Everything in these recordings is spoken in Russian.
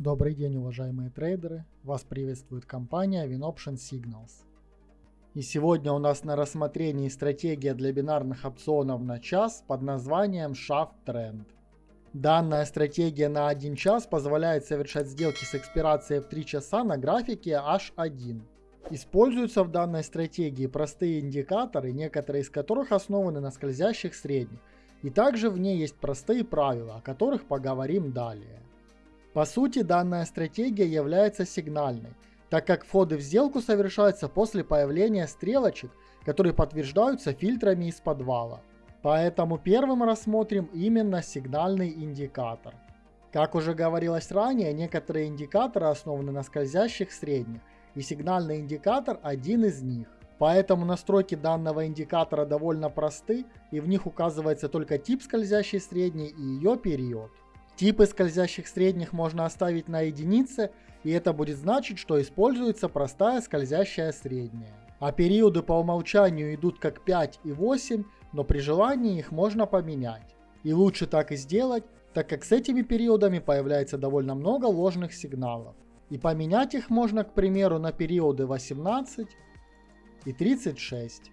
Добрый день, уважаемые трейдеры! Вас приветствует компания WinOption Signals. И сегодня у нас на рассмотрении стратегия для бинарных опционов на час под названием Shaft Trend. Данная стратегия на 1 час позволяет совершать сделки с экспирацией в 3 часа на графике H1. Используются в данной стратегии простые индикаторы, некоторые из которых основаны на скользящих средних. И также в ней есть простые правила, о которых поговорим далее. По сути, данная стратегия является сигнальной, так как входы в сделку совершаются после появления стрелочек, которые подтверждаются фильтрами из подвала. Поэтому первым рассмотрим именно сигнальный индикатор. Как уже говорилось ранее, некоторые индикаторы основаны на скользящих средних, и сигнальный индикатор один из них. Поэтому настройки данного индикатора довольно просты, и в них указывается только тип скользящей средней и ее период. Типы скользящих средних можно оставить на единице, и это будет значить, что используется простая скользящая средняя. А периоды по умолчанию идут как 5 и 8, но при желании их можно поменять. И лучше так и сделать, так как с этими периодами появляется довольно много ложных сигналов. И поменять их можно, к примеру, на периоды 18 и 36.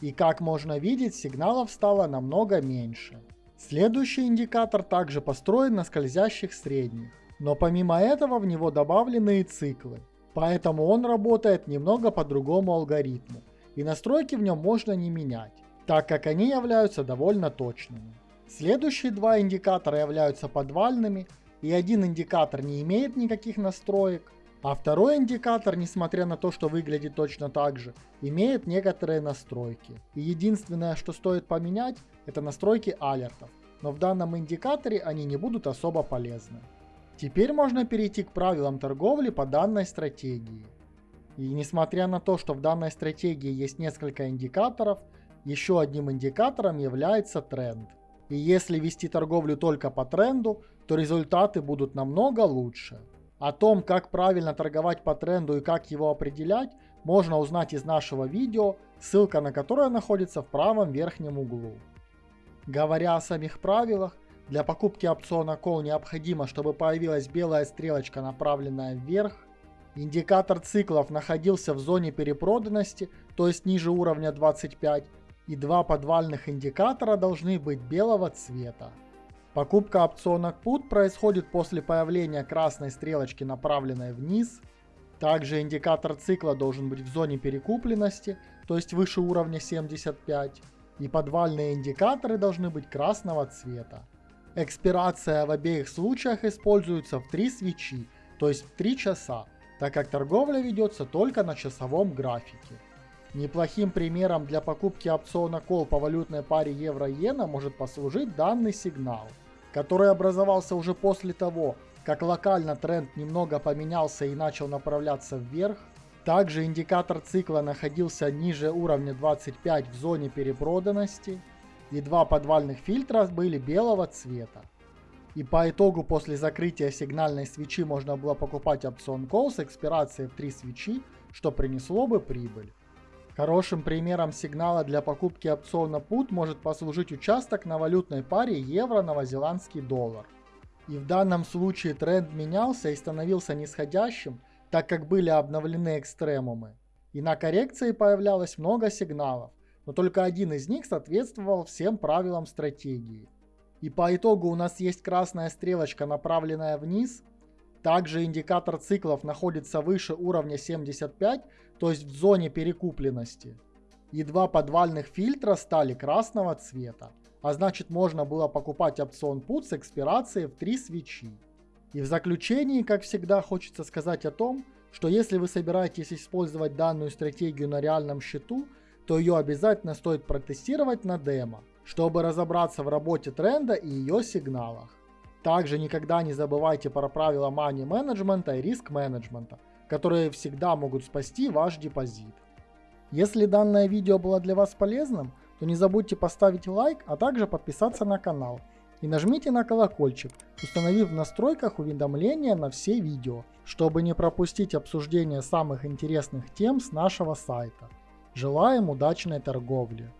И как можно видеть, сигналов стало намного меньше. Следующий индикатор также построен на скользящих средних, но помимо этого в него добавлены и циклы, поэтому он работает немного по другому алгоритму, и настройки в нем можно не менять, так как они являются довольно точными. Следующие два индикатора являются подвальными, и один индикатор не имеет никаких настроек, а второй индикатор, несмотря на то, что выглядит точно так же, имеет некоторые настройки. И единственное, что стоит поменять, это настройки алертов. Но в данном индикаторе они не будут особо полезны. Теперь можно перейти к правилам торговли по данной стратегии. И несмотря на то, что в данной стратегии есть несколько индикаторов, еще одним индикатором является тренд. И если вести торговлю только по тренду, то результаты будут намного лучше. О том, как правильно торговать по тренду и как его определять, можно узнать из нашего видео, ссылка на которое находится в правом верхнем углу. Говоря о самих правилах, для покупки опциона Call необходимо, чтобы появилась белая стрелочка, направленная вверх, индикатор циклов находился в зоне перепроданности, то есть ниже уровня 25, и два подвальных индикатора должны быть белого цвета. Покупка опциона PUT происходит после появления красной стрелочки, направленной вниз. Также индикатор цикла должен быть в зоне перекупленности, то есть выше уровня 75. И подвальные индикаторы должны быть красного цвета. Экспирация в обеих случаях используется в 3 свечи, то есть в 3 часа, так как торговля ведется только на часовом графике. Неплохим примером для покупки опциона Call по валютной паре евро-иена может послужить данный сигнал – который образовался уже после того, как локально тренд немного поменялся и начал направляться вверх. Также индикатор цикла находился ниже уровня 25 в зоне перепроданности, и два подвальных фильтра были белого цвета. И по итогу после закрытия сигнальной свечи можно было покупать опцион Call с экспирацией в 3 свечи, что принесло бы прибыль. Хорошим примером сигнала для покупки опциона PUT может послужить участок на валютной паре евро-новозеландский доллар. И в данном случае тренд менялся и становился нисходящим, так как были обновлены экстремумы. И на коррекции появлялось много сигналов, но только один из них соответствовал всем правилам стратегии. И по итогу у нас есть красная стрелочка, направленная вниз, также индикатор циклов находится выше уровня 75, то есть в зоне перекупленности. И два подвальных фильтра стали красного цвета, а значит можно было покупать опцион PUT с экспирацией в 3 свечи. И в заключении, как всегда, хочется сказать о том, что если вы собираетесь использовать данную стратегию на реальном счету, то ее обязательно стоит протестировать на демо, чтобы разобраться в работе тренда и ее сигналах. Также никогда не забывайте про правила money менеджмента и риск менеджмента, которые всегда могут спасти ваш депозит. Если данное видео было для вас полезным, то не забудьте поставить лайк, а также подписаться на канал. И нажмите на колокольчик, установив в настройках уведомления на все видео, чтобы не пропустить обсуждение самых интересных тем с нашего сайта. Желаем удачной торговли!